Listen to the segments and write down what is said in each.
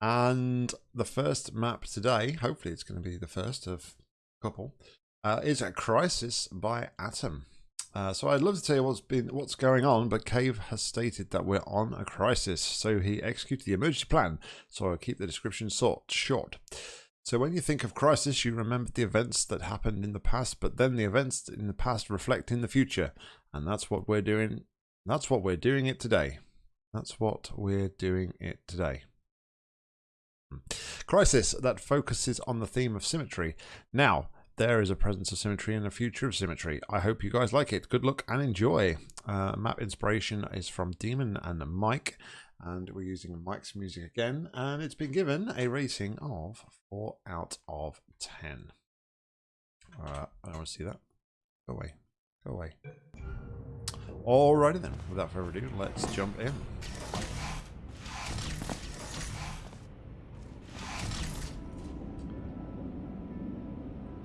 And the first map today, hopefully it's going to be the first of a couple, uh, is a Crisis by Atom. Uh, so I'd love to tell you what's been what's going on, but Cave has stated that we're on a crisis, so he executed the emergency plan. So I'll keep the description short. short. So when you think of crisis, you remember the events that happened in the past, but then the events in the past reflect in the future, and that's what we're doing. That's what we're doing it today. That's what we're doing it today. Crisis that focuses on the theme of symmetry. Now, there is a presence of symmetry and a future of symmetry. I hope you guys like it. Good luck and enjoy. Uh, map inspiration is from Demon and Mike, and we're using Mike's music again, and it's been given a rating of 4 out of 10. Uh, I don't want to see that. Go away. Go away. Alrighty then, without further ado, let's jump in.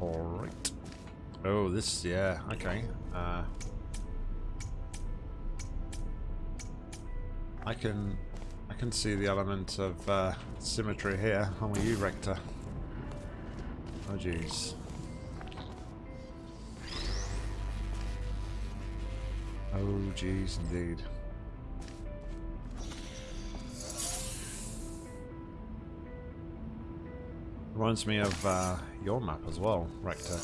Alright. Oh, this, yeah, okay. Uh, I can I can see the element of uh, symmetry here. How are you, Rector? Oh, jeez. Oh, jeez, indeed. Reminds me of uh, your map as well, Rector.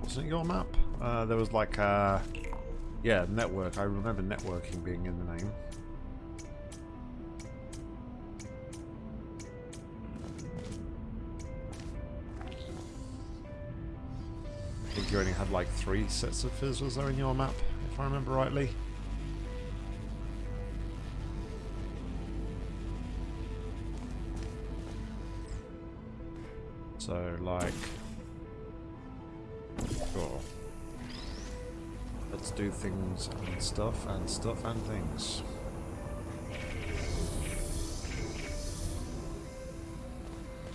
Wasn't it your map? Uh, there was like a... Yeah, network. I remember networking being in the name. I think you only had like three sets of fizzles there in your map if I remember rightly. So, like... Sure. Let's do things and stuff and stuff and things.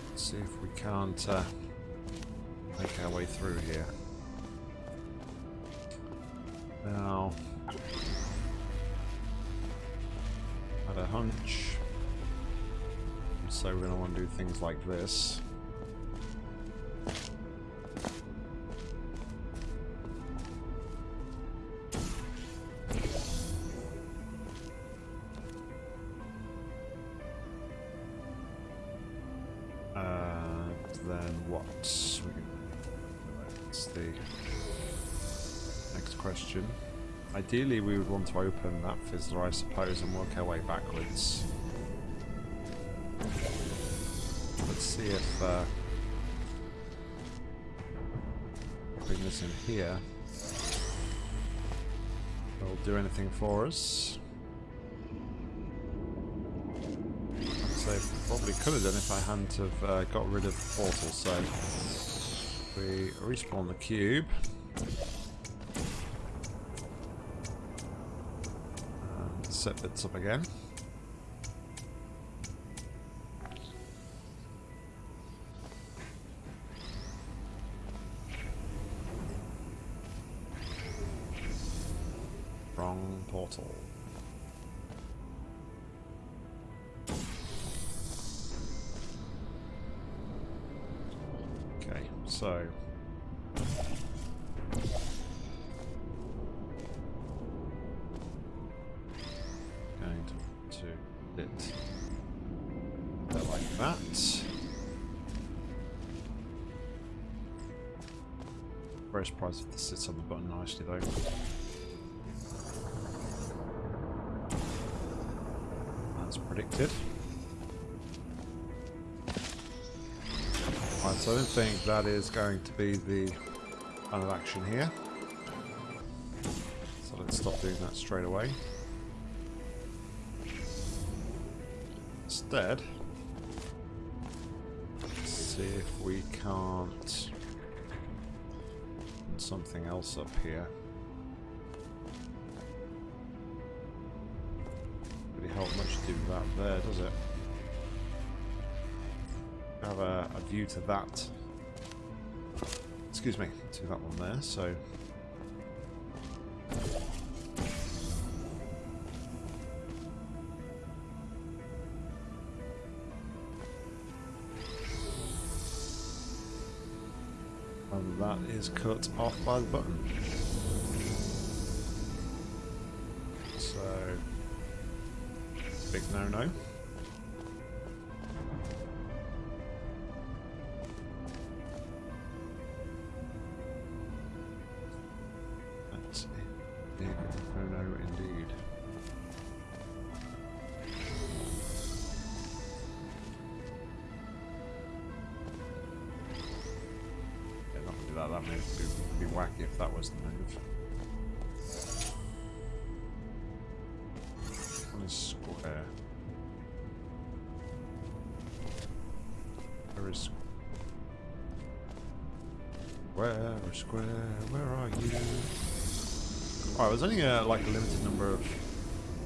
Let's see if we can't uh, make our way through here. Now, had a hunch. So we're going to want to do things like this. Would want to open that fizzler, I suppose, and work our way backwards. Let's see if uh, putting this in here will do anything for us. I'd probably could have done if I hadn't have uh, got rid of the portal. So we respawn the cube. Set bits up again. That is going to be the kind of action here. So let's stop doing that straight away. Instead, let's see if we can't put something else up here. Really help much do that there, does it? Have a, a view to that. Excuse me, to that one there, so And that is cut off by the button. So, big no-no. Only uh, like a limited number of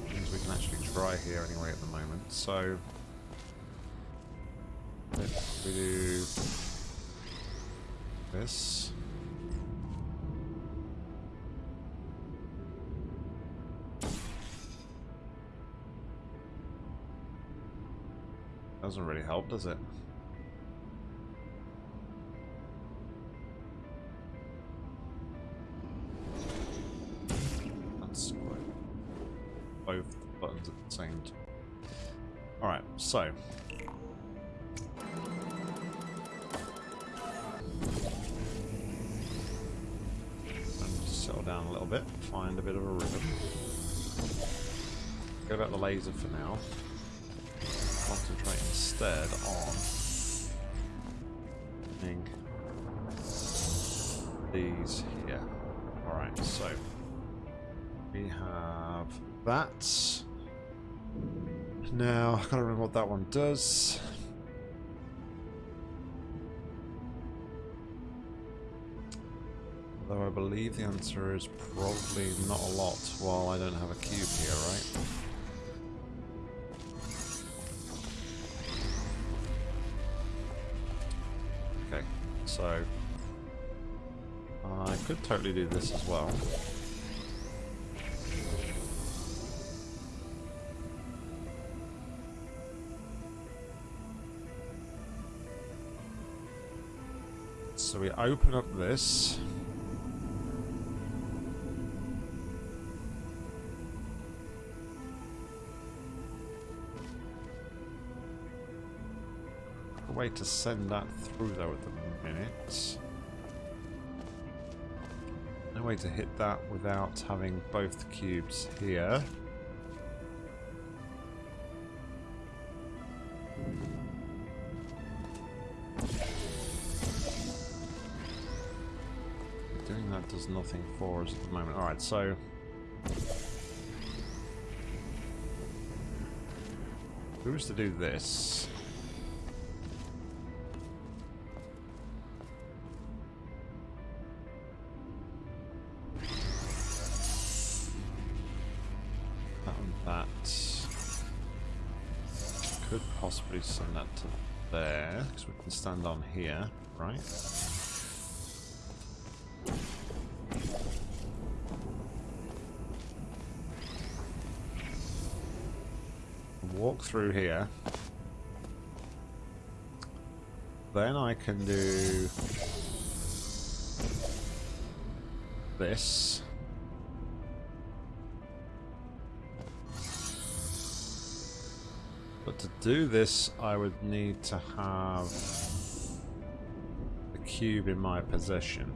things we can actually try here anyway at the moment. So if we do this. Doesn't really help, does it? Go about the laser for now. Concentrate instead on these here. Alright, so we have that. Now, I can't remember what that one does. Although I believe the answer is probably not a lot while I don't have a cube here, right? So I could totally do this as well. So we open up this. Way to send that through though at the minute. No way to hit that without having both cubes here. Doing that does nothing for us at the moment. Alright, so... Who's to do this? Stand on here, right? Walk through here. Then I can do this. But to do this, I would need to have cube in my possession.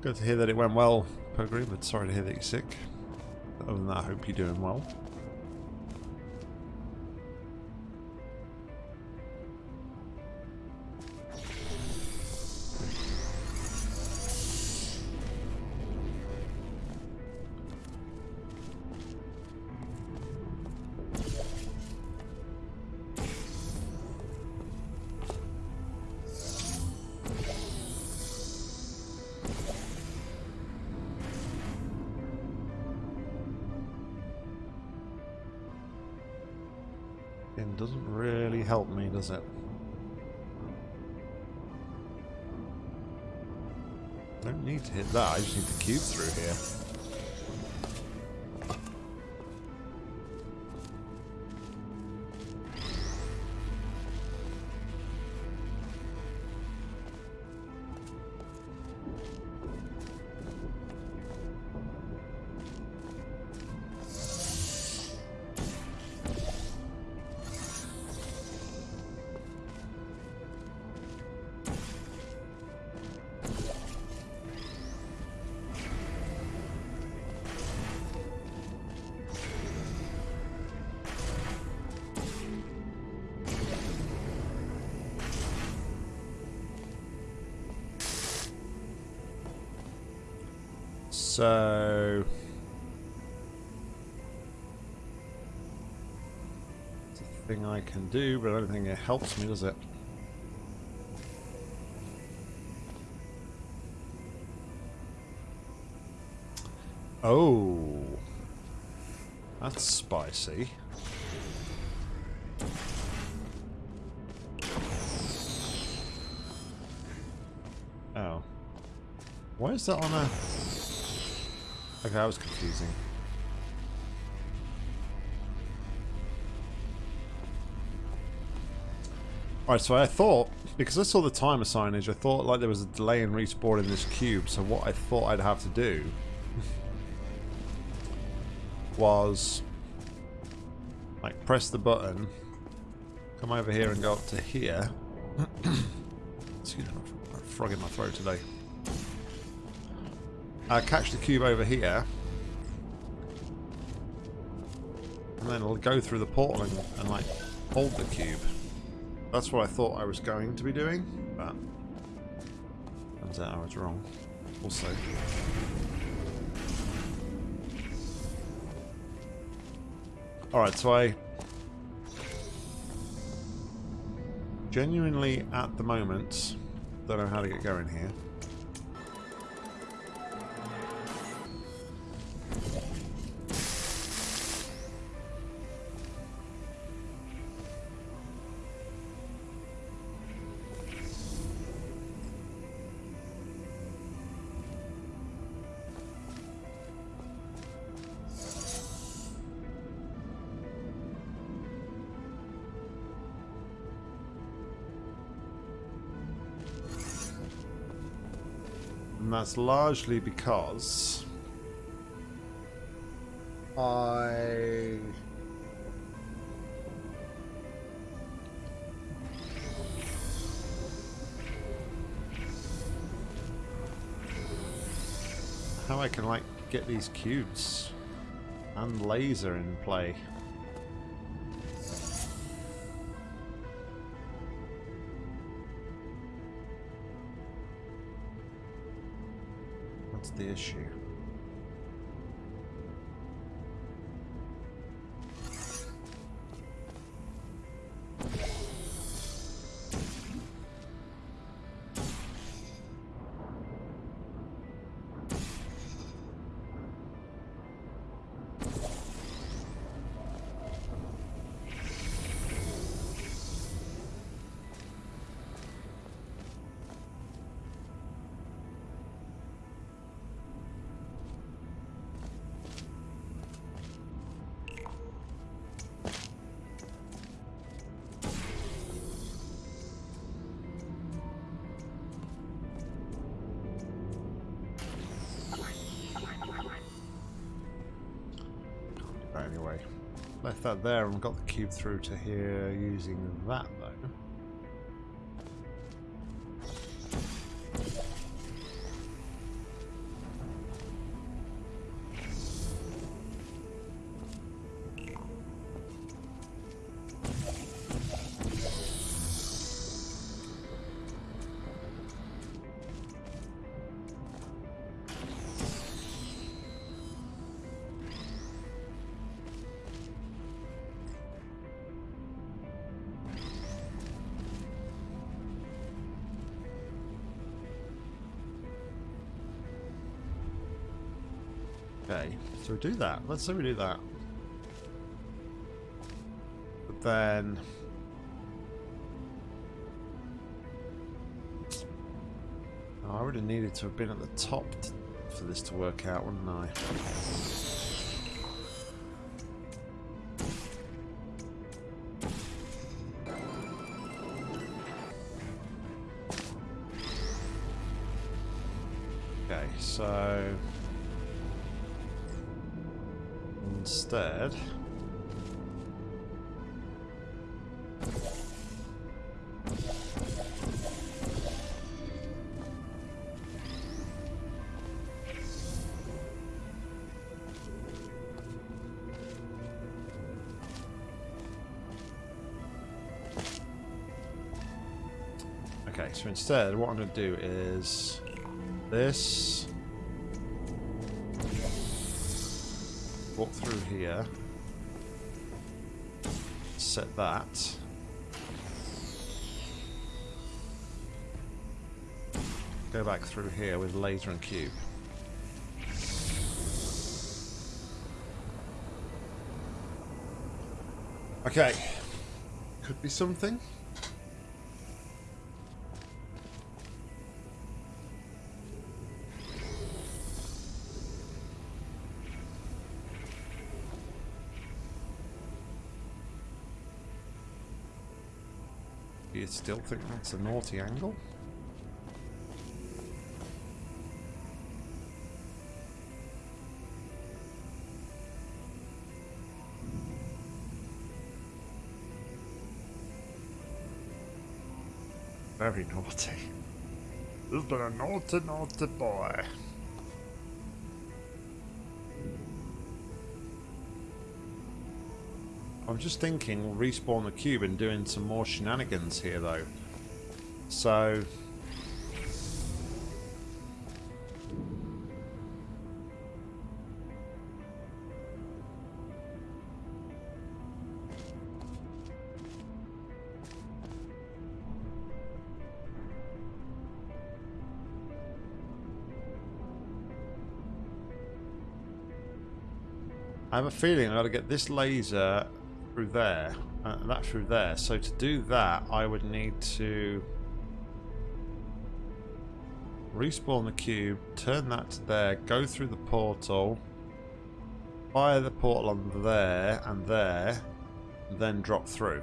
Good to hear that it went well, but sorry to hear that you're sick. Other than that, I hope you're doing well. Hit that, I just need the cube through here. Can do, but I don't think it helps me, does it? Oh. That's spicy. Oh. Why is that on a... Okay, that was confusing. Alright, so I thought, because I saw the timer signage, I thought like there was a delay in respawning this cube, so what I thought I'd have to do was like press the button, come over here and go up to here. Excuse me, I'm frog in my throat today uh, catch the cube over here. And then it'll go through the portal and, and, like hold the cube. That's what I thought I was going to be doing, but turns out I was wrong. Also. Alright, so I genuinely at the moment don't know how to get going here. That's largely because I how I can like get these cubes and laser in play. Issue. That there and got the cube through to here using that do that. Let's say we do that. But then... Oh, I would have needed to have been at the top for this to work out, wouldn't I? Okay, so instead what I'm going to do is this. Walk through here. Set that. Go back through here with laser and cube. Okay. Could be something still think that's a naughty angle? Very naughty. This has been a naughty, naughty boy. I'm just thinking we'll respawn the cube and doing some more shenanigans here though. So... I have a feeling I've got to get this laser through there, uh, that through there. So to do that, I would need to respawn the cube, turn that to there, go through the portal, fire the portal on there and there, and then drop through.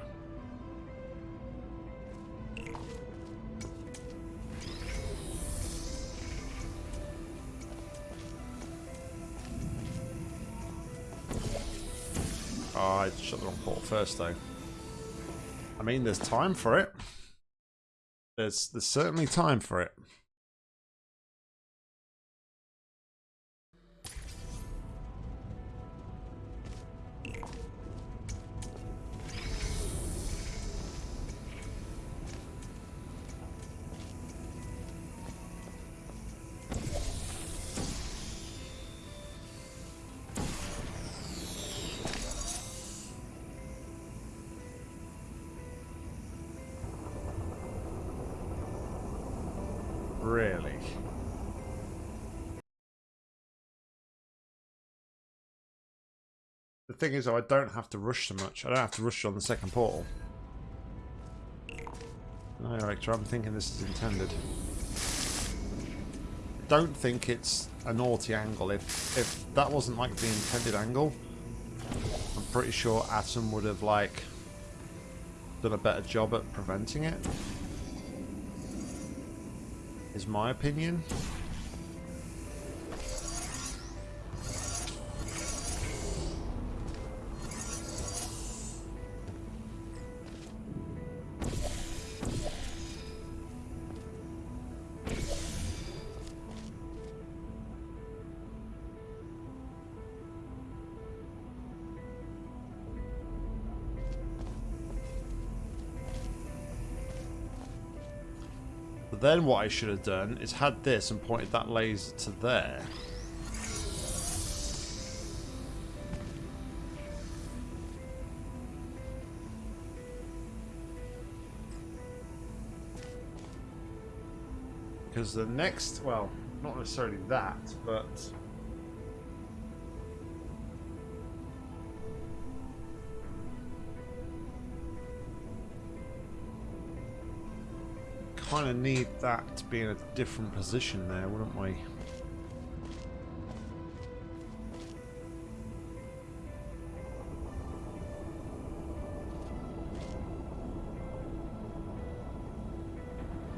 Shut the wrong port first, though. I mean, there's time for it. There's there's certainly time for it. Thing is, though, I don't have to rush so much. I don't have to rush on the second portal. No, Rector, I'm thinking this is intended. Don't think it's a naughty angle. If if that wasn't like the intended angle, I'm pretty sure Atom would have like done a better job at preventing it is my opinion. Then what I should have done is had this and pointed that laser to there. Because the next, well, not necessarily that, but kind of need that to be in a different position there, wouldn't we?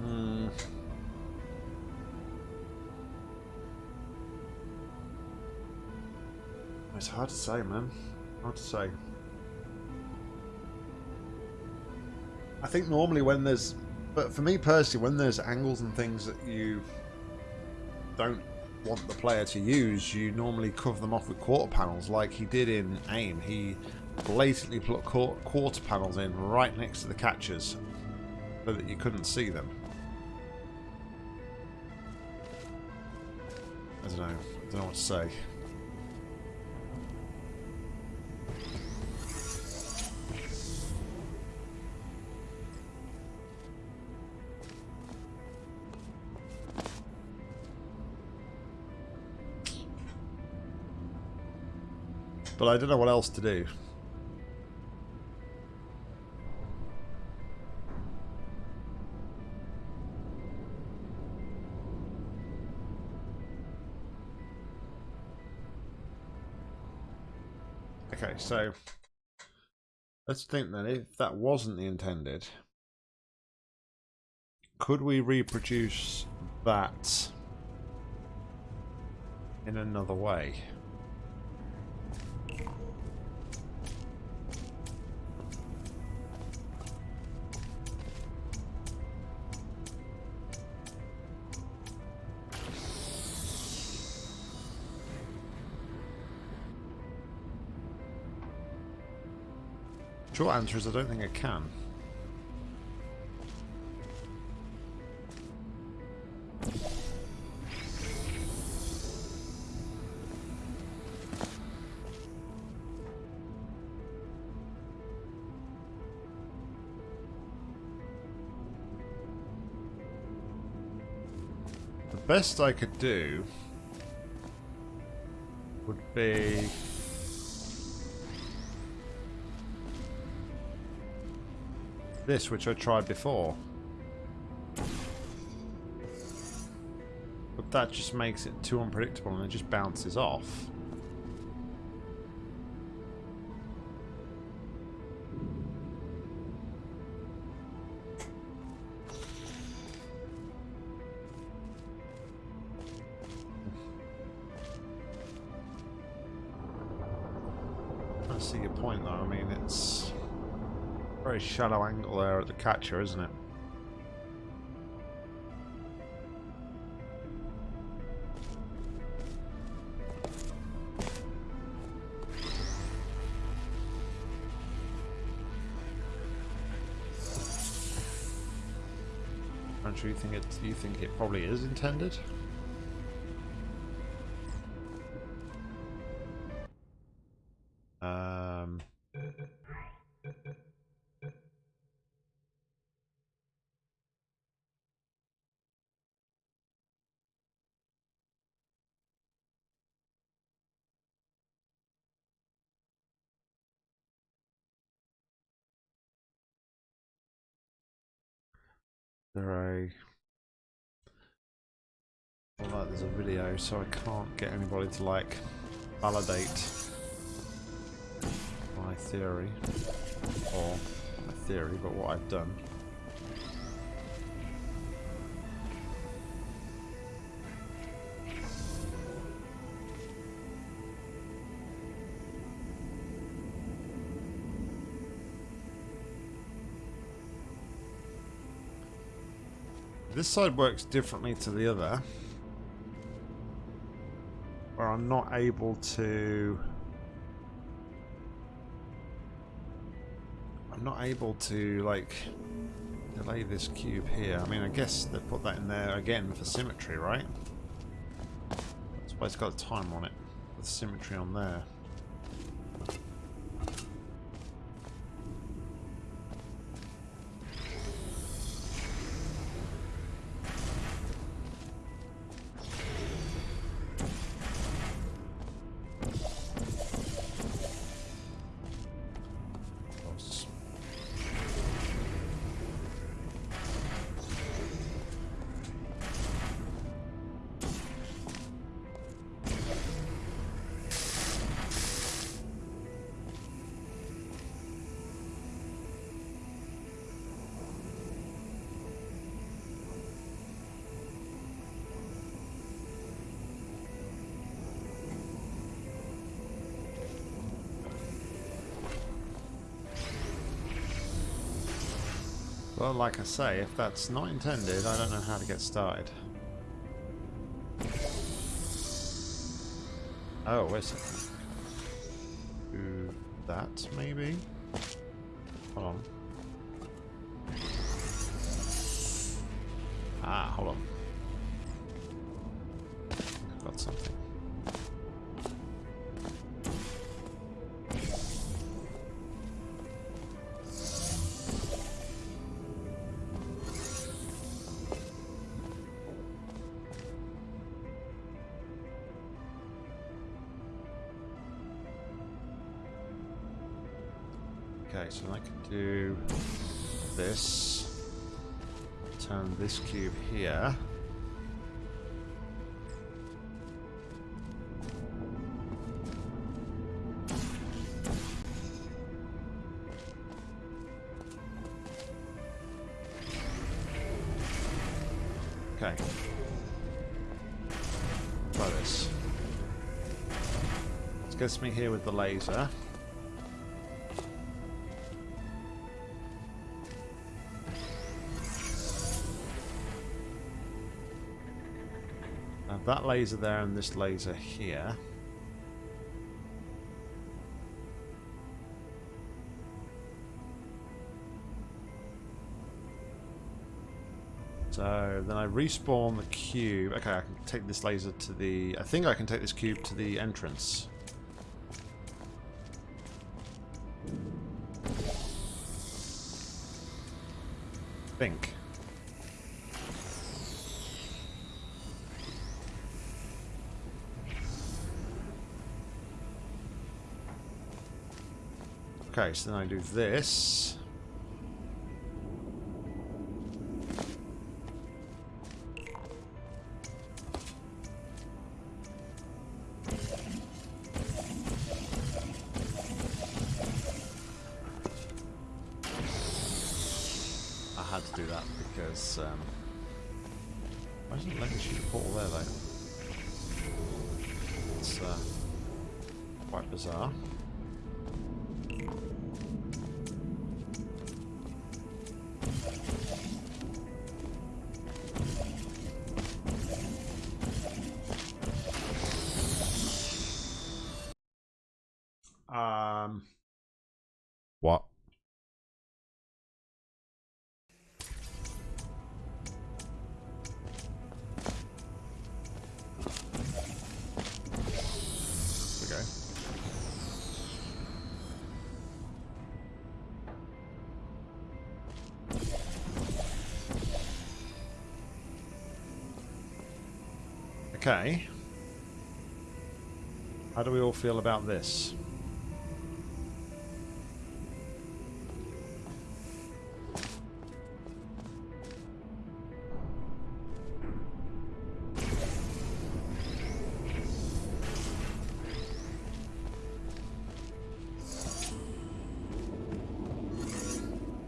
Hmm. It's hard to say, man. Hard to say. I think normally when there's but for me personally, when there's angles and things that you don't want the player to use, you normally cover them off with quarter panels, like he did in AIM. He blatantly put quarter panels in right next to the catches so that you couldn't see them. I don't know. I don't know what to say. But I don't know what else to do. Okay, so let's think then, if that wasn't the intended, could we reproduce that in another way? Short answer is I don't think I can. The best I could do would be this, which I tried before. But that just makes it too unpredictable and it just bounces off. Very shallow angle there at the catcher, isn't it? do you think it? You think it probably is intended? There well, like there's a video so I can't get anybody to like validate my theory or my theory but what I've done This side works differently to the other. Where I'm not able to... I'm not able to, like, delay this cube here. I mean, I guess they put that in there again for symmetry, right? That's why it's got a time on it. With symmetry on there. Well, like I say, if that's not intended, I don't know how to get started. Oh, wait a second. That, maybe? So I can do this. Turn this cube here. Okay. Try this. This gets me here with the laser. Laser there and this laser here. So then I respawn the cube. Okay, I can take this laser to the... I think I can take this cube to the entrance. think. Okay, so then I do this. Okay. How do we all feel about this?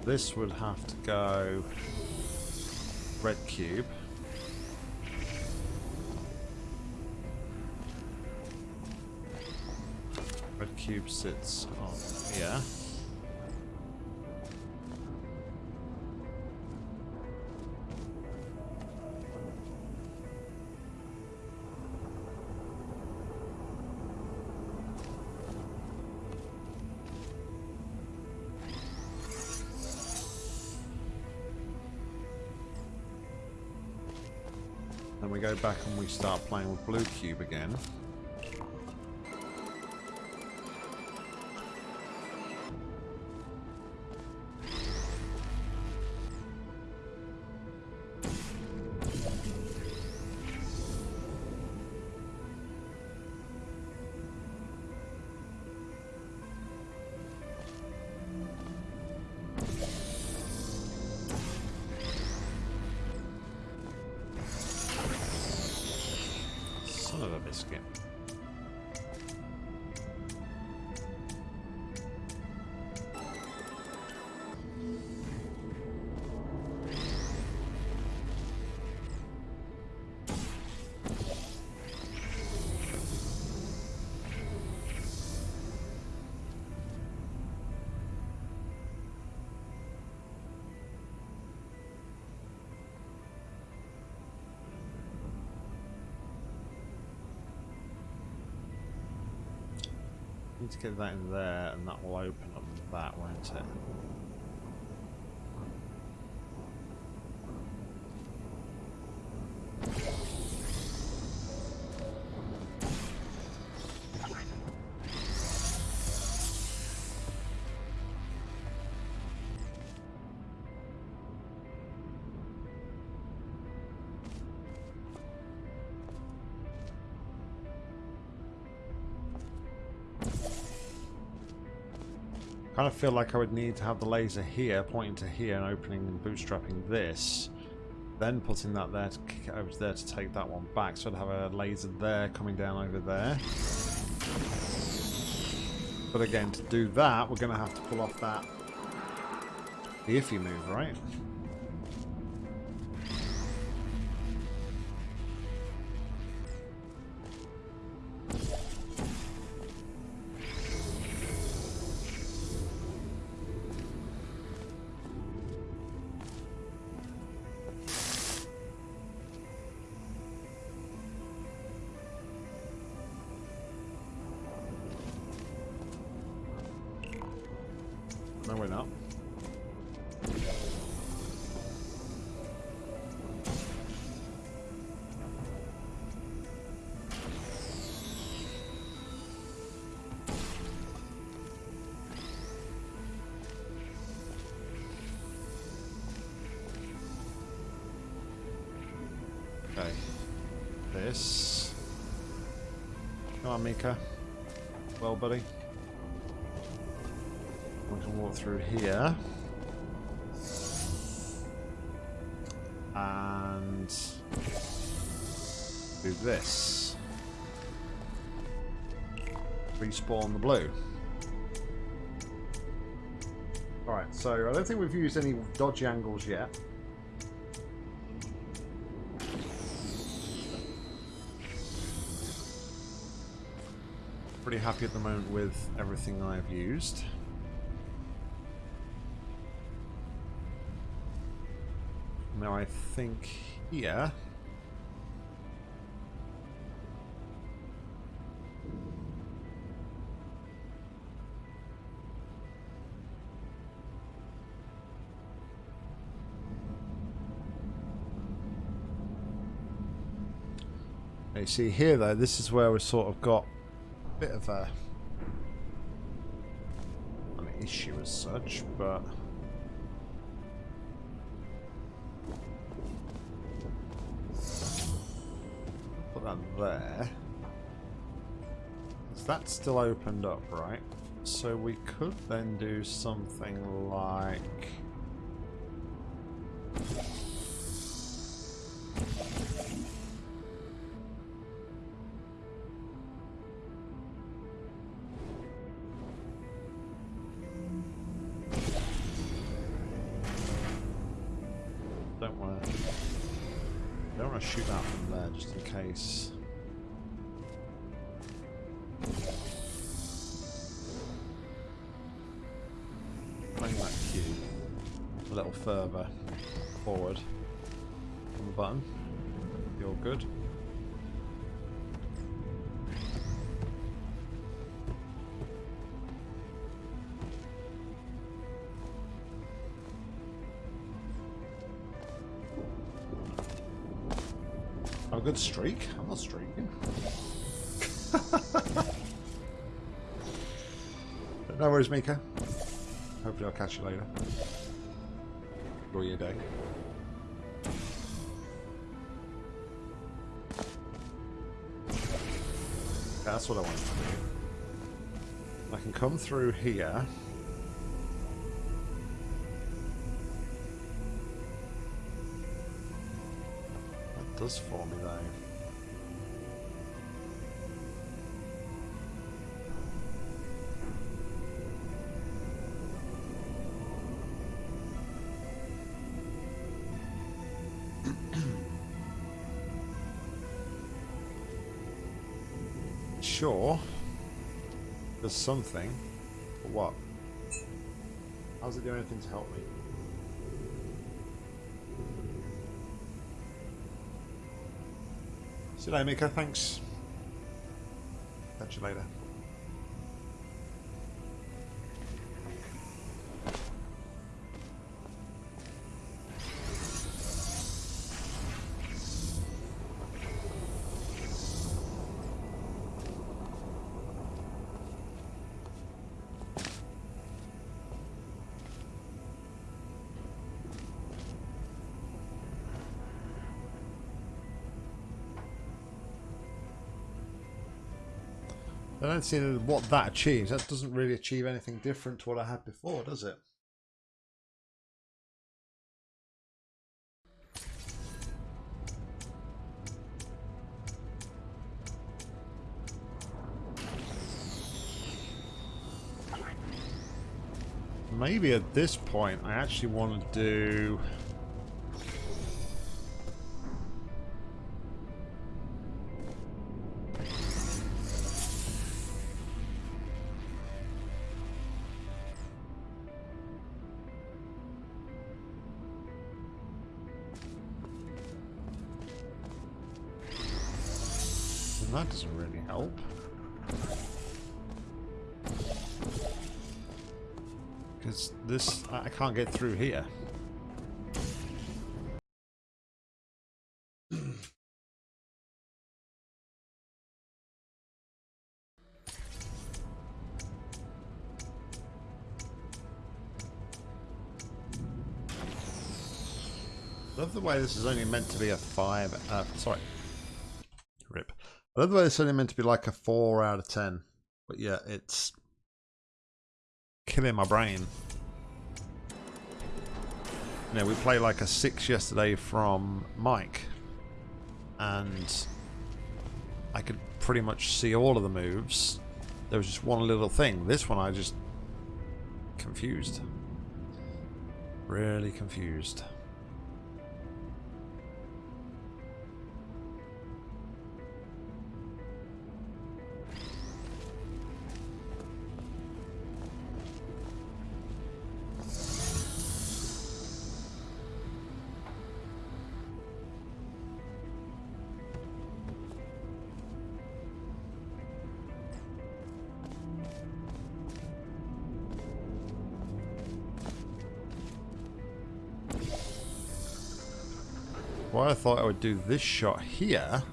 This would have to go red cube. Cube sits on here. Then we go back and we start playing with blue cube again. Get that in there, and that will open up that, won't it? Kind of feel like I would need to have the laser here, pointing to here and opening and bootstrapping this. Then putting that there to kick it over there to take that one back. So I'd have a laser there coming down over there. But again, to do that, we're going to have to pull off that the iffy move, right? Okay. This. Come on, Mika. Well, buddy. We can walk through here. And do this. Respawn the blue. Alright, so I don't think we've used any dodgy angles yet. Pretty happy at the moment with everything I've used. Now I think here... You see here though, this is where we've sort of got bit of a an issue as such, but put that there. That's still opened up, right? So we could then do something like to shoot that from there just in case. Playing that cube a little further forward on the button. You're good. Good streak? I'm not streaking. But no worries, Mika. Hopefully I'll catch you later. Enjoy your day. That's what I want to do. I can come through here. Does for me though. Sure. There's something. But what? How's it doing anything to help me? See you later, Mika. Thanks. Catch you later. I don't see what that achieves. That doesn't really achieve anything different to what I had before, does it? Maybe at this point I actually want to do... can't get through here. love the way this is only meant to be a five, uh, sorry, rip. I love the way this is only meant to be like a four out of ten. But yeah, it's killing my brain. You we played like a six yesterday from Mike, and I could pretty much see all of the moves. There was just one little thing. This one I just confused. Really confused. Thought I would do this shot here.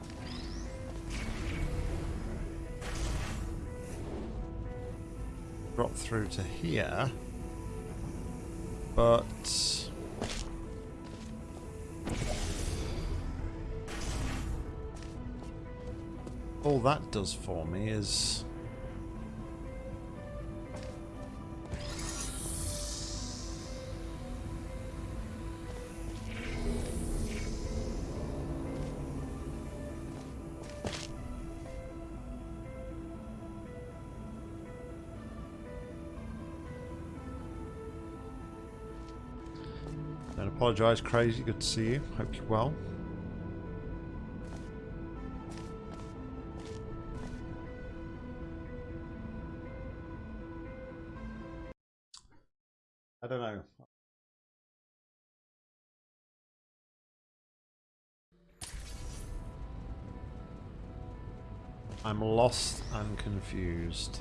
Drop through to here. But... All that does for me is... apologise, Crazy. Good to see you. Hope you're well. I don't know. I'm lost and confused.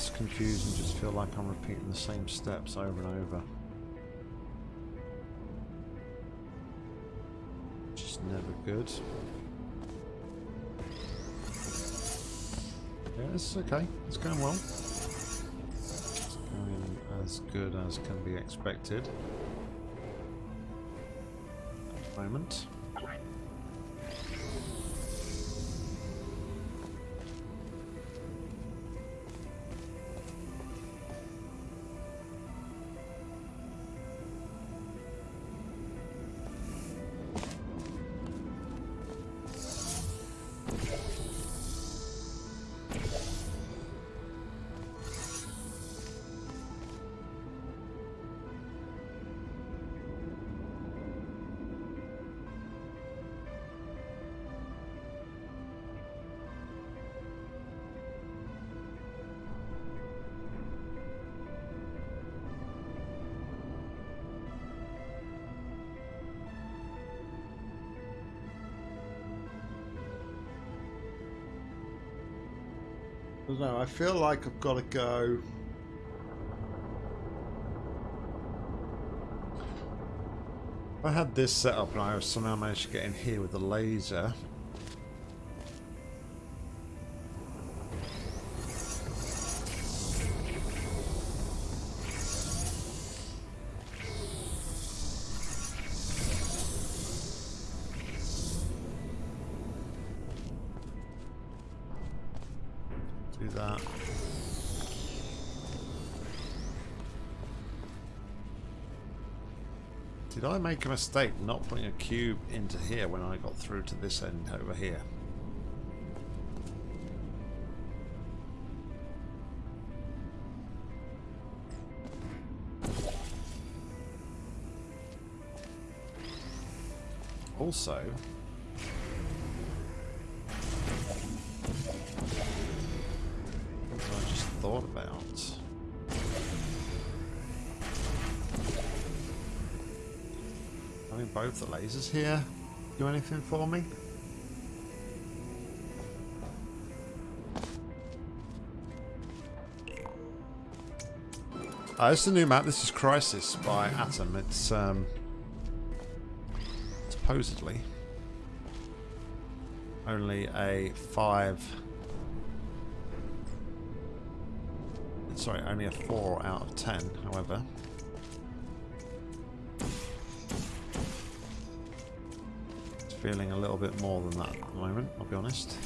Lost, confused, and just feel like I'm repeating the same steps over and over. Is never good. Yeah, it's okay. It's going well. It's going as good as can be expected. At the moment. I don't know, I feel like I've got to go... I had this set up and I somehow managed to get in here with the laser. Did I make a mistake not putting a cube into here when I got through to this end over here? Also, lasers here do anything for me? Uh, this is a new map. This is Crisis by Atom. It's um, supposedly only a five. Sorry, only a four out of ten. However, feeling a little bit more than that at the moment. I'll be honest.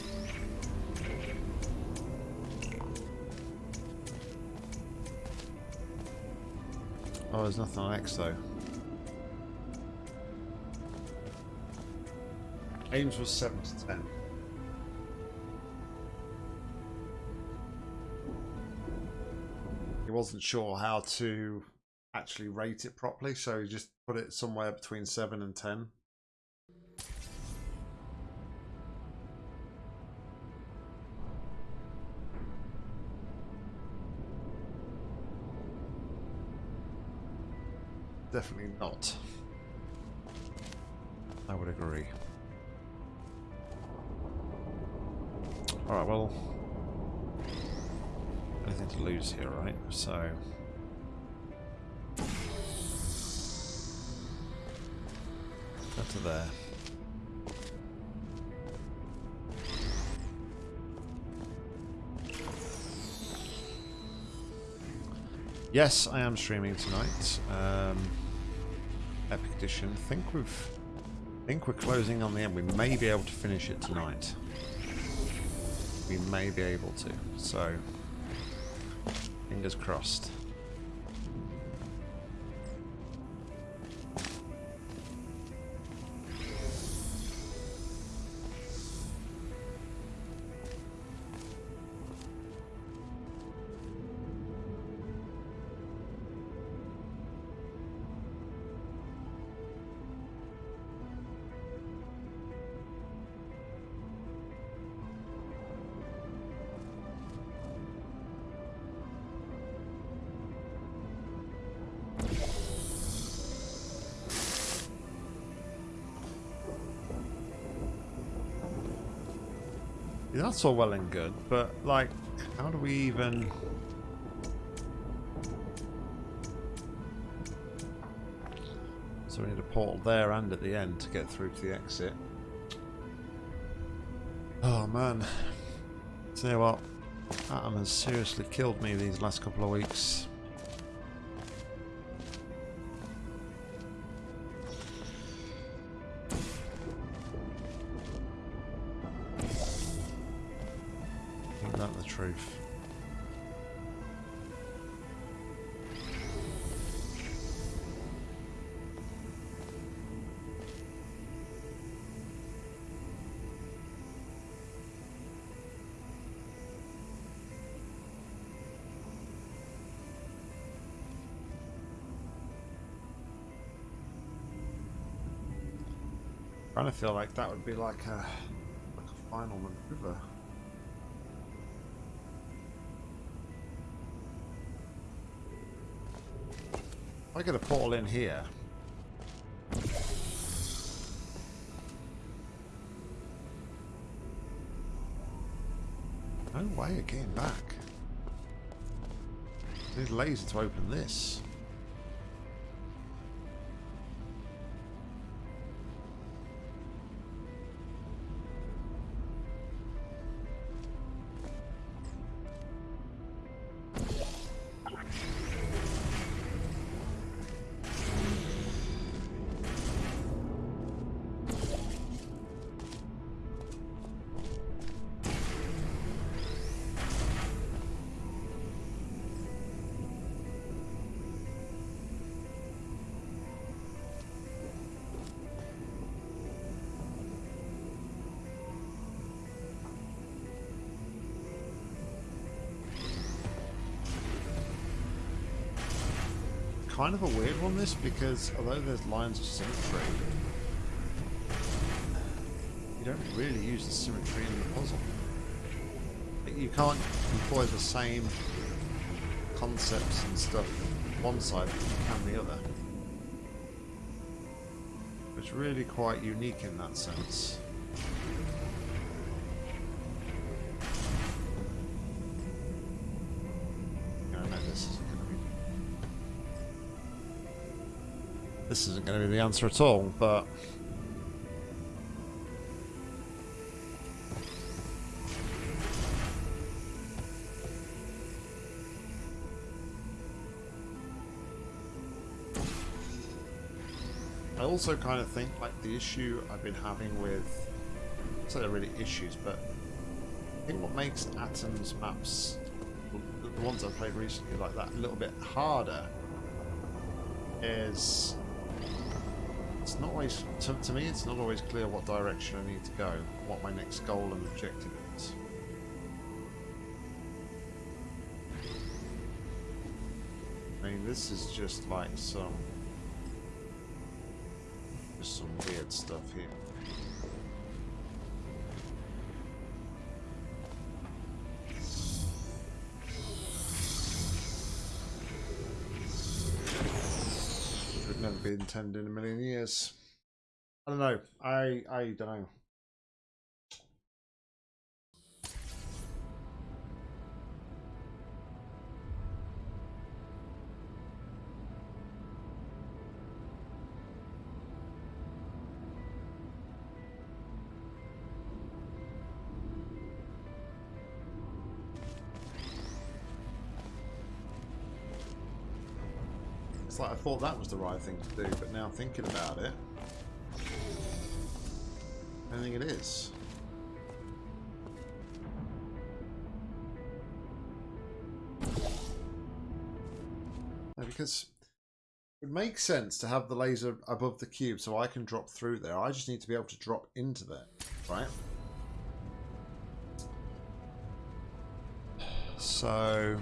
Oh, there's nothing on X though. Ames was 7 to 10. He wasn't sure how to actually rate it properly, so he just put it somewhere between 7 and 10. Definitely not. I would agree. Alright, well... Anything to lose here, right? So... Go to there. Yes, I am streaming tonight. Um, Epic Edition. think we've... think we're closing on the end. We may be able to finish it tonight we may be able to. So, fingers crossed. That's all well and good, but like, how do we even... So we need a portal there and at the end to get through to the exit. Oh man. Tell you what, Atom has seriously killed me these last couple of weeks. Feel like that would be like a like a final maneuver. I get a portal in here. No way of getting back. I need a laser to open this. One, this, because although there's lines of symmetry, you don't really use the symmetry in the puzzle. You can't employ the same concepts and stuff one side can the other. It's really quite unique in that sense. This isn't going to be the answer at all, but... I also kind of think like the issue I've been having with, so they're really issues, but I think what makes Atom's maps, the ones I've played recently like that, a little bit harder is it's not always, to, to me, it's not always clear what direction I need to go, what my next goal and objective is. I mean, this is just like some, just some weird stuff here. Be intended in a million years. I don't know. I I don't know. Thought that was the right thing to do, but now thinking about it, I think it is. because it makes sense to have the laser above the cube so I can drop through there. I just need to be able to drop into there, right? So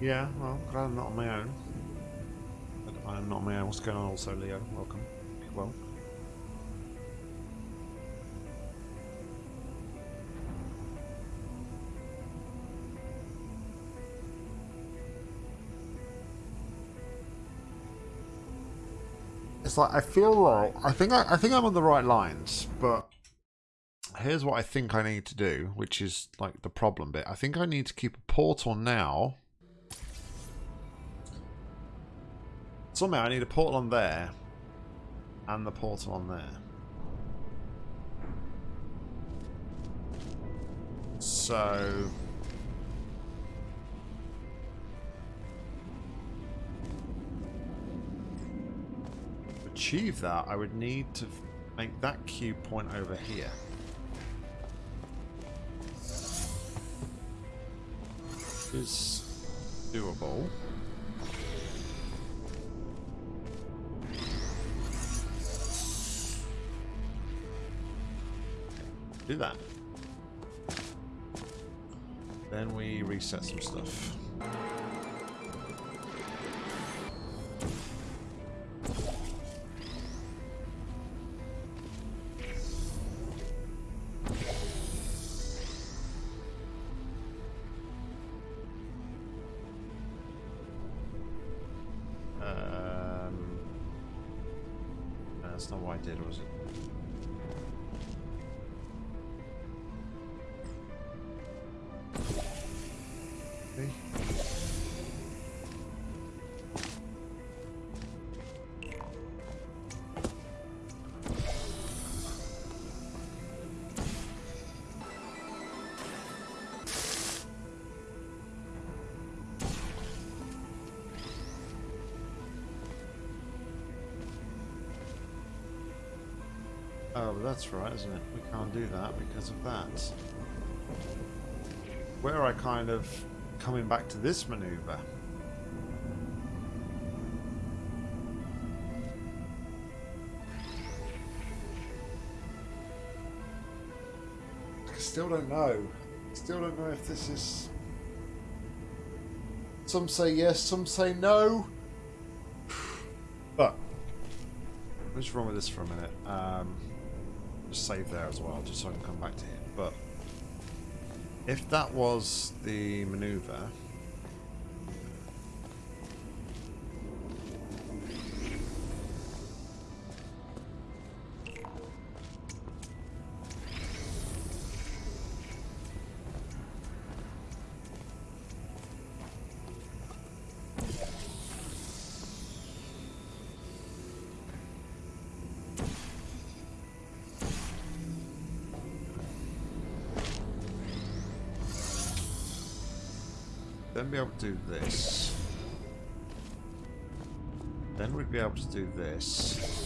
Yeah, well, glad I'm not on my own. But I'm not on my own. What's going on also, Leo? Welcome. Well. It's like I feel like I think I, I think I'm on the right lines, but here's what I think I need to do, which is like the problem bit. I think I need to keep a portal now Somehow I need a portal on there and the portal on there. So... To achieve that, I would need to make that cube point over here. Is doable. Do that. Then we reset some stuff. Um, that's not what I did, was it? That's right, isn't it? We can't do that because of that. Where I kind of coming back to this maneuver. I still don't know. Still don't know if this is. Some say yes, some say no. But let's run with this for a minute. Um, save there as well, just so I can come back to it. But if that was the maneuver, do this. Then we'd be able to do this.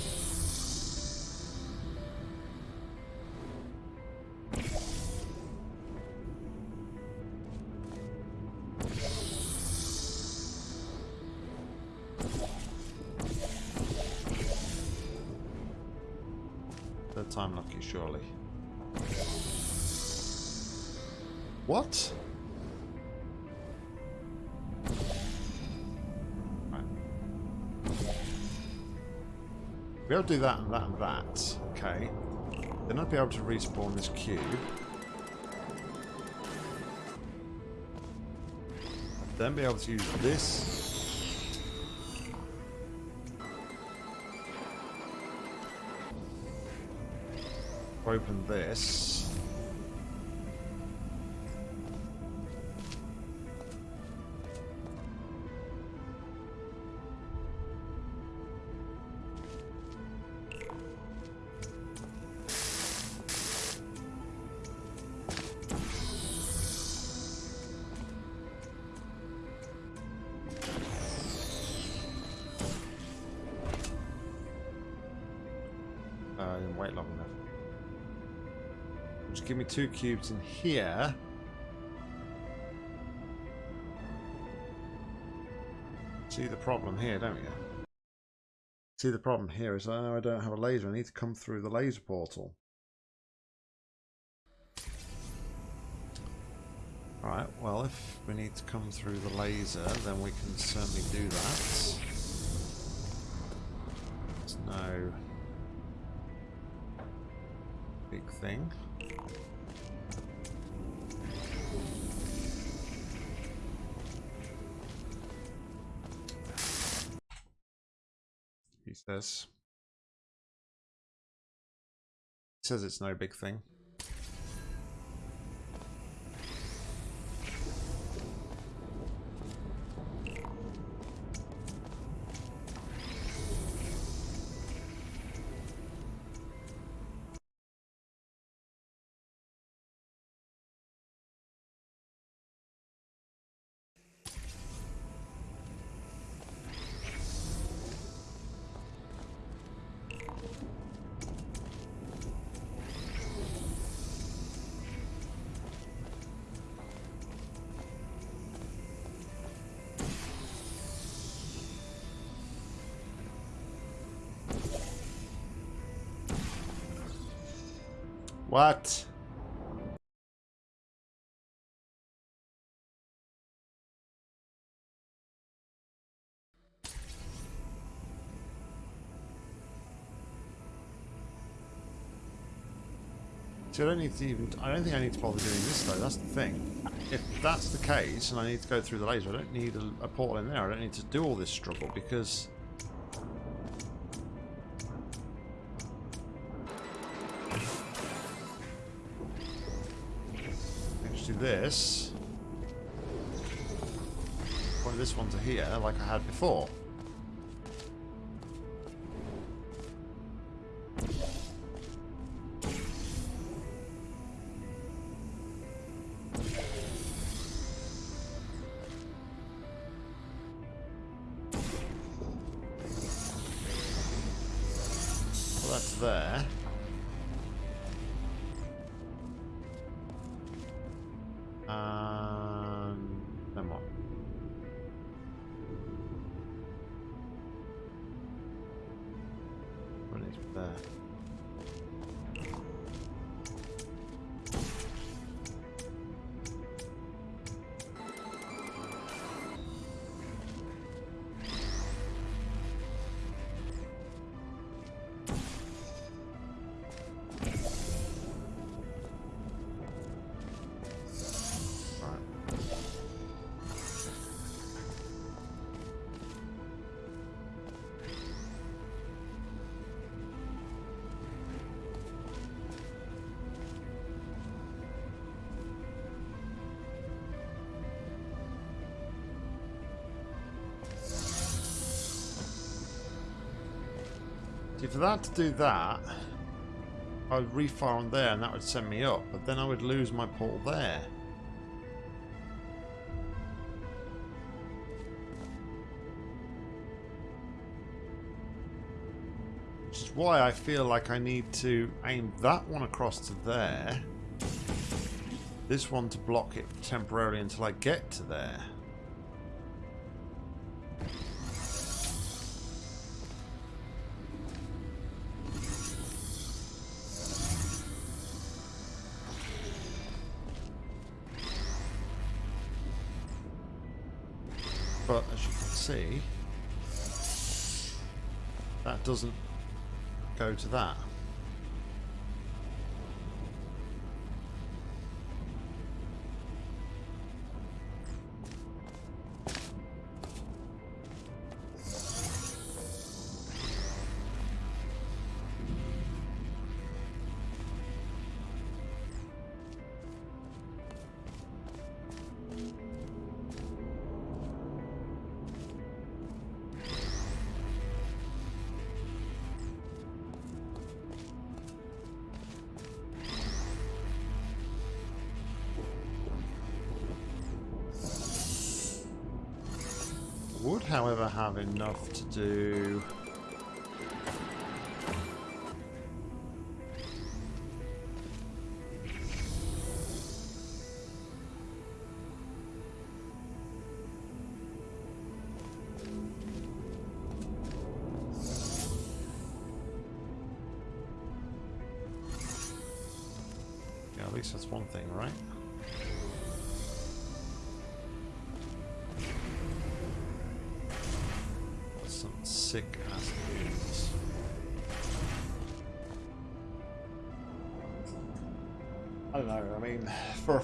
To do that and that and that. Okay. Then I'd be able to respawn this cube. Then be able to use this. Open this. Two cubes in here. See the problem here, don't you? See the problem here is I know I don't have a laser. I need to come through the laser portal. Alright, well if we need to come through the laser then we can certainly do that. There's no big thing. He says. Says it's no big thing. What? See, I don't need to even... I don't think I need to bother doing this, though. That's the thing. If that's the case, and I need to go through the laser, I don't need a, a portal in there. I don't need to do all this struggle, because... this. Point this one to here, like I had before. See, for that to do that, I would refire on there and that would send me up, but then I would lose my portal there. Which is why I feel like I need to aim that one across to there. This one to block it temporarily until I get to there. Doesn't go to that.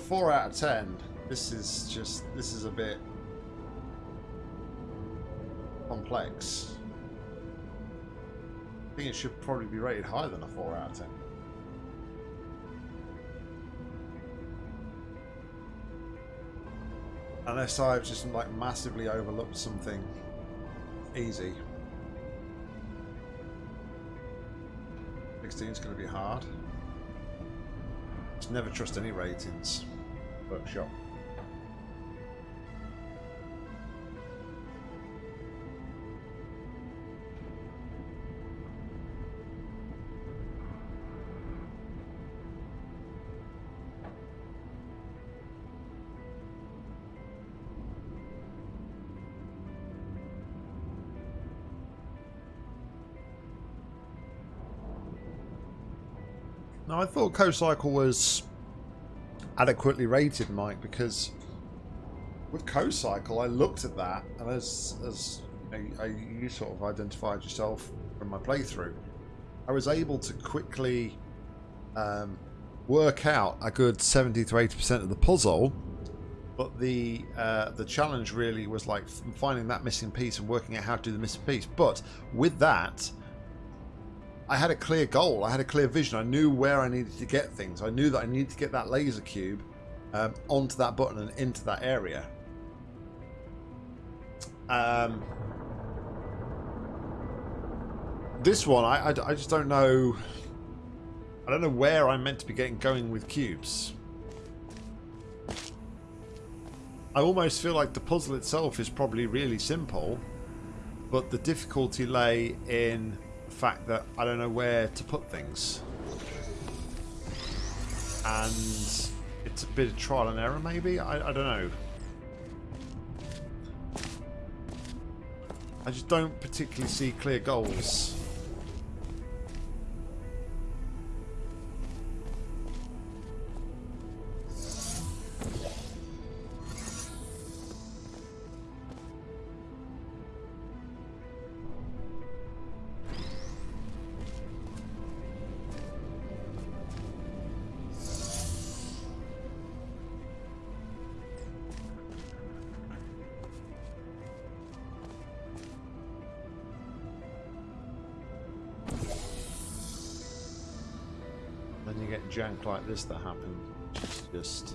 4 out of 10, this is just, this is a bit complex. I think it should probably be rated higher than a 4 out of 10. Unless I've just like massively overlooked something easy. 16 is going to be hard. Just never trust any ratings. Workshop. Now, I thought CoCycle was adequately rated, Mike, because with CoCycle, I looked at that, and as, as you sort of identified yourself from my playthrough, I was able to quickly um, work out a good 70 to 80% of the puzzle. But the uh, the challenge really was like finding that missing piece and working out how to do the missing piece. But with that, I had a clear goal. I had a clear vision. I knew where I needed to get things. I knew that I needed to get that laser cube um, onto that button and into that area. Um, this one, I, I, I just don't know. I don't know where I'm meant to be getting going with cubes. I almost feel like the puzzle itself is probably really simple, but the difficulty lay in fact that I don't know where to put things. And it's a bit of trial and error maybe? I, I don't know. I just don't particularly see clear goals. Like this that happened. Just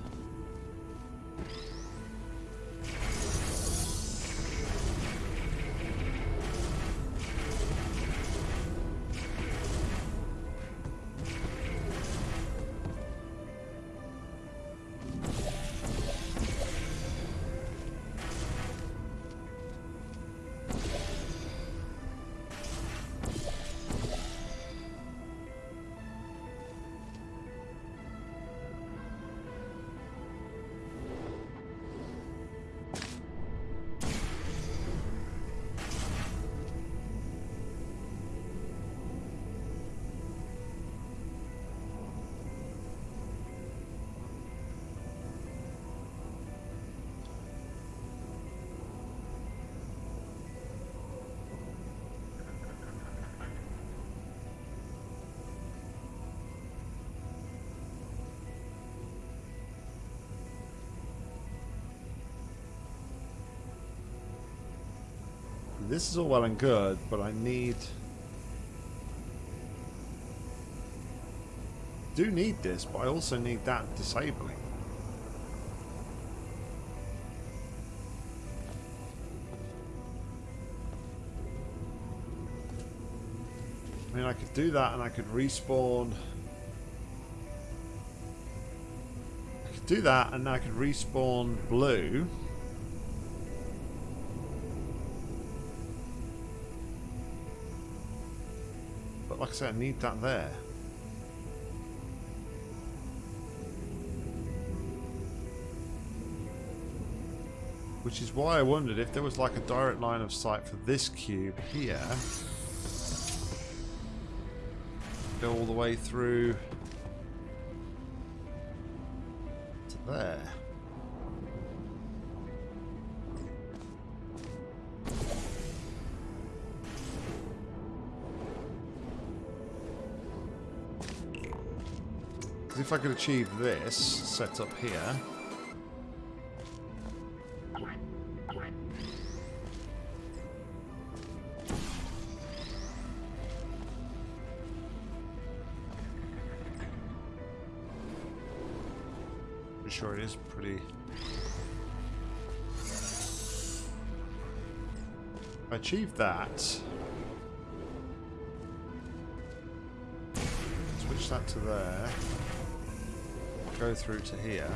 This is all well and good, but I need... do need this, but I also need that disabling. I mean, I could do that and I could respawn... I could do that and I could respawn blue. Like I said, I need that there. Which is why I wondered if there was like a direct line of sight for this cube here. Go all the way through if I could achieve this setup here... Pretty sure it is pretty... I achieved that... Switch that to there go through to here.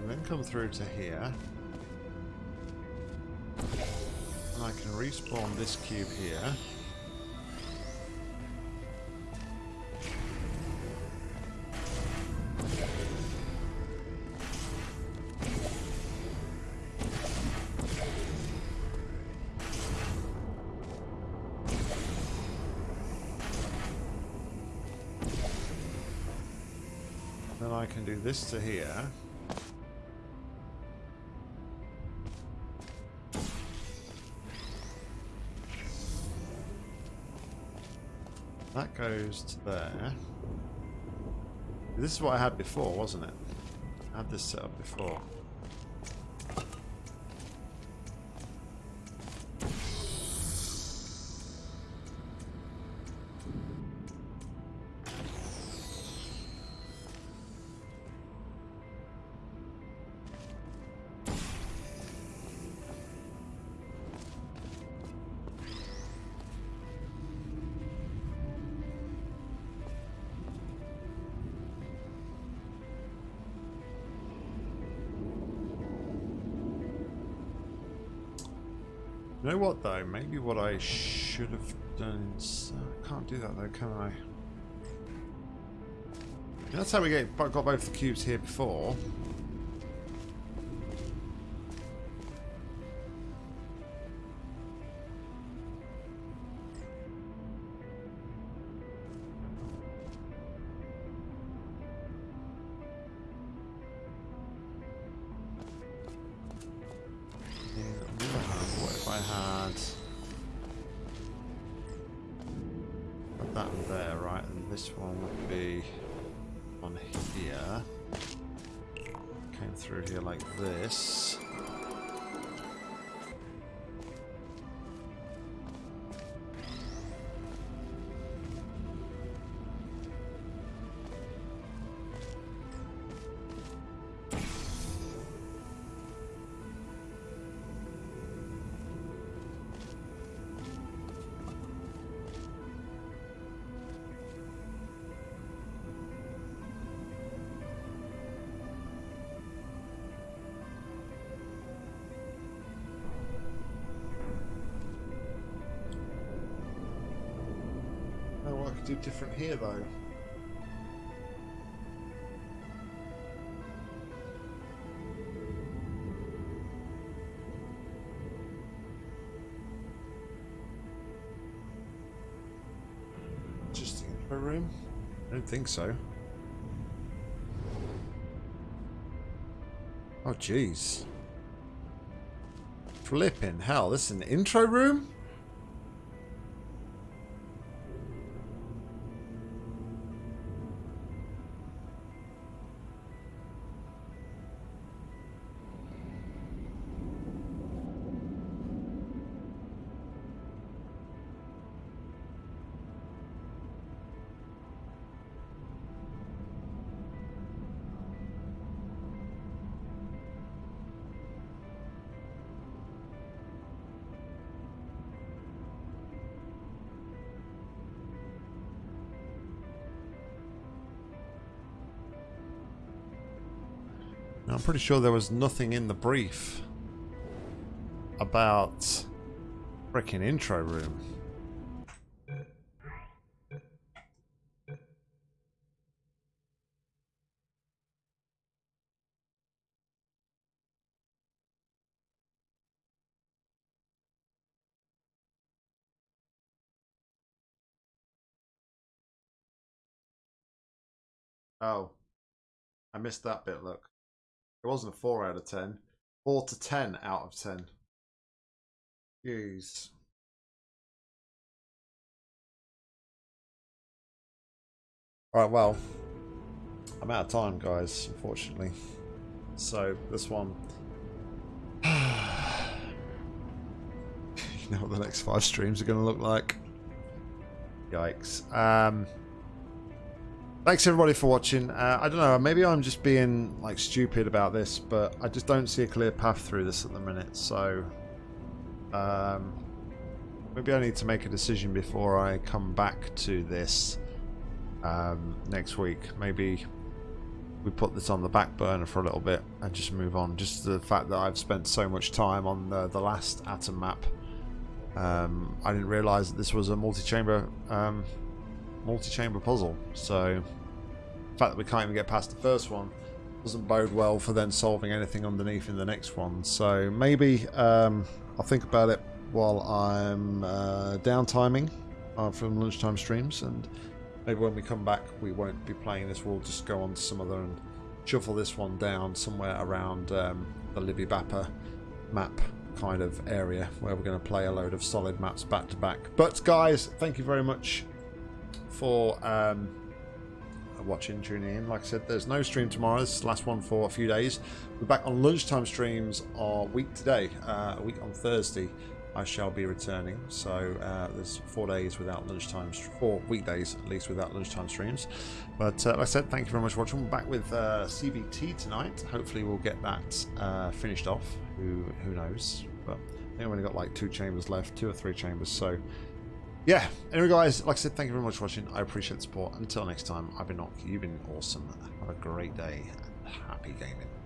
And then come through to here. And I can respawn this cube here. This to here. that goes to there. This is what I had before, wasn't it? I had this set up before. What I should have done. Uh, I can't do that though, can I? That's how we get got both the cubes here before. Do different here though? Just in a room? I don't think so. Oh jeez. Flipping hell, this is an intro room? Pretty sure there was nothing in the brief about freaking intro room. Oh, I missed that bit, look. It wasn't a 4 out of 10. 4 to 10 out of 10. Jeez. Alright, well, I'm out of time, guys, unfortunately. So, this one... you know what the next five streams are going to look like. Yikes. Um... Thanks everybody for watching. Uh, I don't know, maybe I'm just being like stupid about this, but I just don't see a clear path through this at the minute. So um, maybe I need to make a decision before I come back to this um, next week. Maybe we put this on the back burner for a little bit and just move on. Just the fact that I've spent so much time on the, the last atom map. Um, I didn't realise that this was a multi-chamber um, multi-chamber puzzle. So fact that we can't even get past the first one doesn't bode well for then solving anything underneath in the next one. So maybe um, I'll think about it while I'm uh, down timing uh, from lunchtime streams and maybe when we come back we won't be playing this we'll just go on to some other and shuffle this one down somewhere around um, the Libby Bappa map kind of area where we're going to play a load of solid maps back to back but guys thank you very much for um, watching, tuning in. Like I said, there's no stream tomorrow. This is the last one for a few days. We're back on lunchtime streams a week today, uh, a week on Thursday. I shall be returning. So uh, there's four days without lunchtime, four weekdays at least without lunchtime streams. But uh, like I said, thank you very much for watching. We're back with uh, CVT tonight. Hopefully we'll get that uh, finished off. Who who knows? But I think I've only got like two chambers left, two or three chambers. So yeah. Anyway, guys, like I said, thank you very much for watching. I appreciate the support. Until next time, I've been Nock. You've been awesome. Have a great day happy gaming.